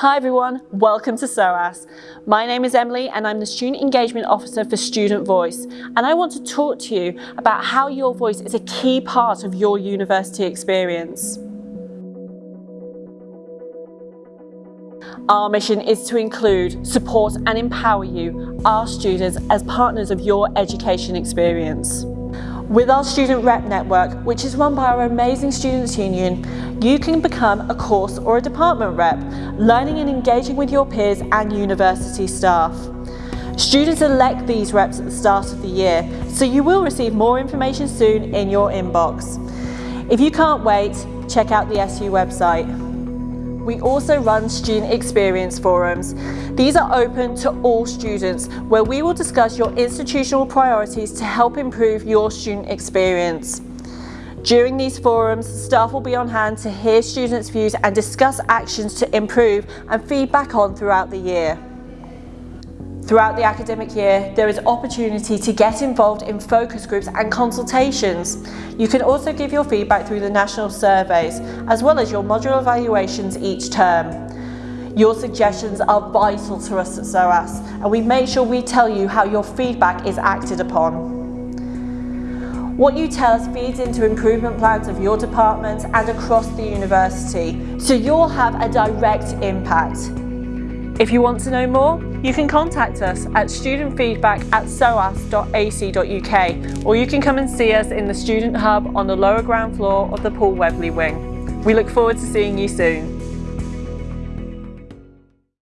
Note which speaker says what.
Speaker 1: Hi everyone, welcome to SOAS. My name is Emily and I'm the Student Engagement Officer for Student Voice and I want to talk to you about how your voice is a key part of your university experience. Our mission is to include, support and empower you, our students, as partners of your education experience. With our Student Rep Network, which is run by our amazing Students' Union, you can become a course or a department rep, learning and engaging with your peers and university staff. Students elect these reps at the start of the year, so you will receive more information soon in your inbox. If you can't wait, check out the SU website. We also run student experience forums. These are open to all students where we will discuss your institutional priorities to help improve your student experience. During these forums, staff will be on hand to hear students' views and discuss actions to improve and feedback on throughout the year. Throughout the academic year, there is opportunity to get involved in focus groups and consultations. You can also give your feedback through the national surveys, as well as your module evaluations each term. Your suggestions are vital to us at SOAS, and we make sure we tell you how your feedback is acted upon. What you tell us feeds into improvement plans of your department and across the university, so you'll have a direct impact. If you want to know more, you can contact us at studentfeedback at soas.ac.uk or you can come and see us in the Student Hub on the lower ground floor of the Paul Webley wing. We look forward to seeing you soon.